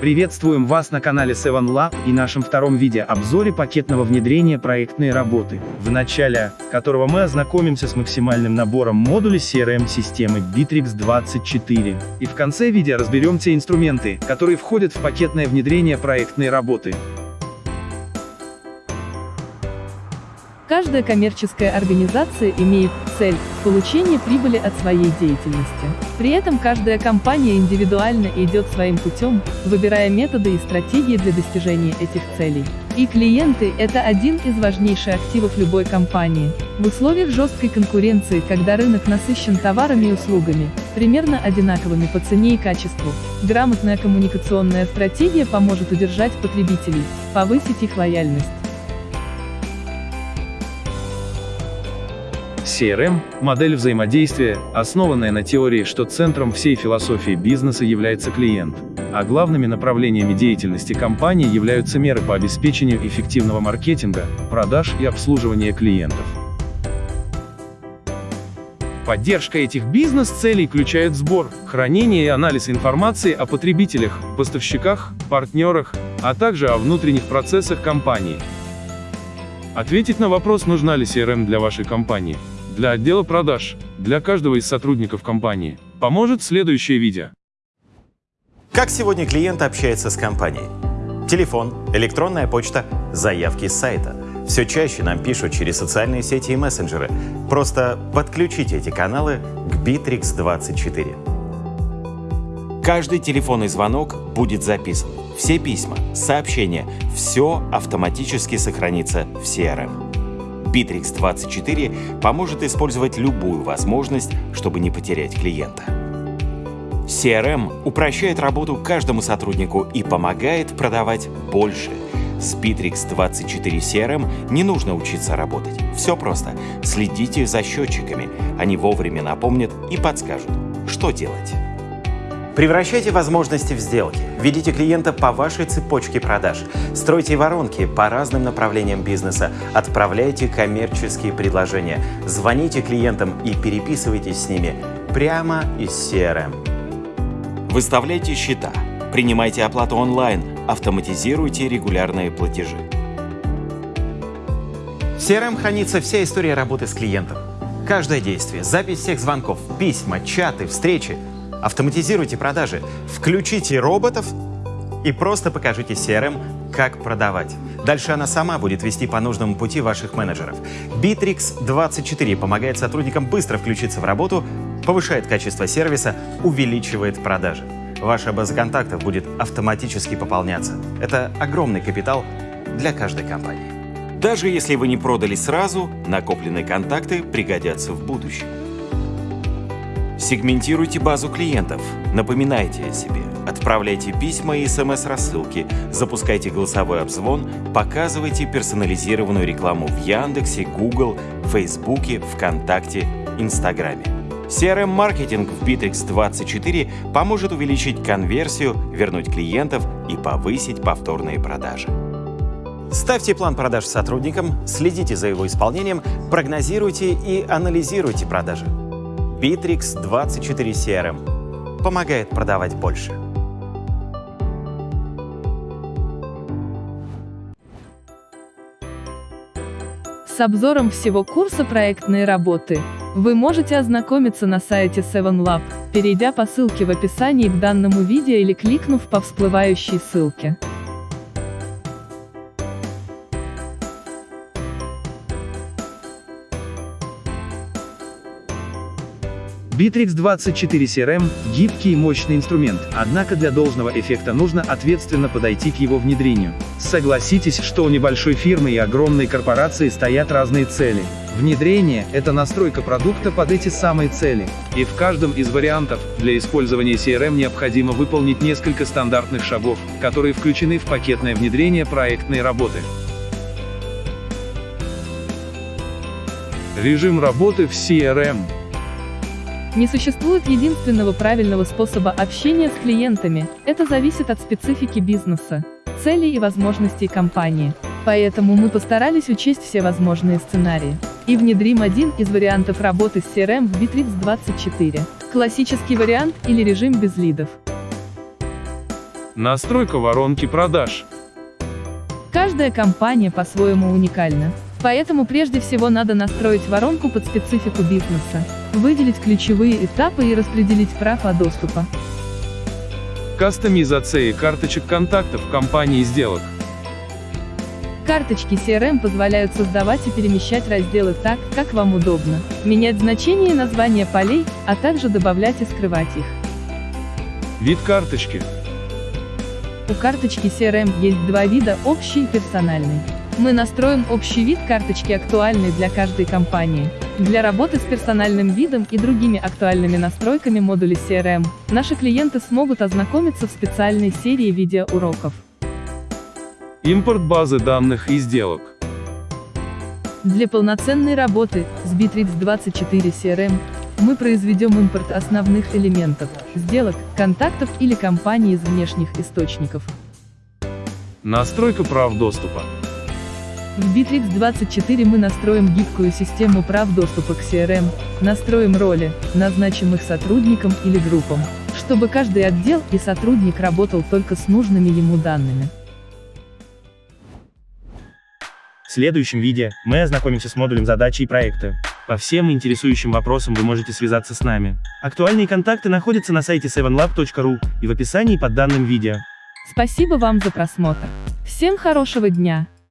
Приветствуем вас на канале 7Lab и нашем втором видеообзоре пакетного внедрения проектной работы, в начале которого мы ознакомимся с максимальным набором модулей CRM-системы Bittrex 24. И в конце видео разберем те инструменты, которые входят в пакетное внедрение проектной работы. Каждая коммерческая организация имеет цель – получение прибыли от своей деятельности. При этом каждая компания индивидуально идет своим путем, выбирая методы и стратегии для достижения этих целей. И клиенты – это один из важнейших активов любой компании. В условиях жесткой конкуренции, когда рынок насыщен товарами и услугами, примерно одинаковыми по цене и качеству, грамотная коммуникационная стратегия поможет удержать потребителей, повысить их лояльность. CRM – модель взаимодействия, основанная на теории, что центром всей философии бизнеса является клиент, а главными направлениями деятельности компании являются меры по обеспечению эффективного маркетинга, продаж и обслуживания клиентов. Поддержка этих бизнес-целей включает сбор, хранение и анализ информации о потребителях, поставщиках, партнерах, а также о внутренних процессах компании. Ответить на вопрос, нужна ли CRM для вашей компании, для отдела продаж, для каждого из сотрудников компании, поможет следующее видео. Как сегодня клиент общается с компанией? Телефон, электронная почта, заявки с сайта. Все чаще нам пишут через социальные сети и мессенджеры. Просто подключите эти каналы к Bittrex24. Каждый телефонный звонок будет записан. Все письма, сообщения, все автоматически сохранится в CRM. Bittrex24 поможет использовать любую возможность, чтобы не потерять клиента. CRM упрощает работу каждому сотруднику и помогает продавать больше. С Bittrex 24 CRM не нужно учиться работать. Все просто. Следите за счетчиками. Они вовремя напомнят и подскажут, что делать. Превращайте возможности в сделки. Ведите клиента по вашей цепочке продаж. Стройте воронки по разным направлениям бизнеса. Отправляйте коммерческие предложения. Звоните клиентам и переписывайтесь с ними прямо из CRM. Выставляйте счета. Принимайте оплату онлайн. Автоматизируйте регулярные платежи. В CRM хранится вся история работы с клиентом. Каждое действие, запись всех звонков, письма, чаты, встречи – Автоматизируйте продажи, включите роботов и просто покажите CRM, как продавать. Дальше она сама будет вести по нужному пути ваших менеджеров. Bittrex 24 помогает сотрудникам быстро включиться в работу, повышает качество сервиса, увеличивает продажи. Ваша база контактов будет автоматически пополняться. Это огромный капитал для каждой компании. Даже если вы не продали сразу, накопленные контакты пригодятся в будущем. Сегментируйте базу клиентов, напоминайте о себе, отправляйте письма и смс-рассылки, запускайте голосовой обзвон, показывайте персонализированную рекламу в Яндексе, Google, Фейсбуке, ВКонтакте, Инстаграме. CRM-маркетинг в Bittrex24 поможет увеличить конверсию, вернуть клиентов и повысить повторные продажи. Ставьте план продаж сотрудникам, следите за его исполнением, прогнозируйте и анализируйте продажи. Bittrex 24 CRM помогает продавать больше. С обзором всего курса проектной работы вы можете ознакомиться на сайте 7Lab, перейдя по ссылке в описании к данному видео или кликнув по всплывающей ссылке. Bittrex 24 CRM – гибкий и мощный инструмент, однако для должного эффекта нужно ответственно подойти к его внедрению. Согласитесь, что у небольшой фирмы и огромной корпорации стоят разные цели. Внедрение – это настройка продукта под эти самые цели. И в каждом из вариантов, для использования CRM необходимо выполнить несколько стандартных шагов, которые включены в пакетное внедрение проектной работы. Режим работы в CRM – не существует единственного правильного способа общения с клиентами, это зависит от специфики бизнеса, целей и возможностей компании. Поэтому мы постарались учесть все возможные сценарии. И внедрим один из вариантов работы с CRM в Bittrex 24. Классический вариант или режим без лидов. Настройка воронки продаж. Каждая компания по-своему уникальна. Поэтому прежде всего надо настроить воронку под специфику бизнеса, выделить ключевые этапы и распределить права доступа. Кастомизация карточек контактов компании сделок. Карточки CRM позволяют создавать и перемещать разделы так, как вам удобно, менять значения и названия полей, а также добавлять и скрывать их. Вид карточки. У карточки CRM есть два вида – общий и персональный. Мы настроим общий вид карточки актуальный для каждой компании. Для работы с персональным видом и другими актуальными настройками модулей CRM, наши клиенты смогут ознакомиться в специальной серии видеоуроков. Импорт базы данных и сделок. Для полноценной работы с Bittrex 24 CRM мы произведем импорт основных элементов, сделок, контактов или компаний из внешних источников. Настройка прав доступа. В Bittrex 24 мы настроим гибкую систему прав доступа к CRM, настроим роли, назначим их сотрудникам или группам, чтобы каждый отдел и сотрудник работал только с нужными ему данными. В следующем видео мы ознакомимся с модулем задачи и проекта. По всем интересующим вопросам вы можете связаться с нами. Актуальные контакты находятся на сайте 7lab.ru и в описании под данным видео. Спасибо вам за просмотр. Всем хорошего дня!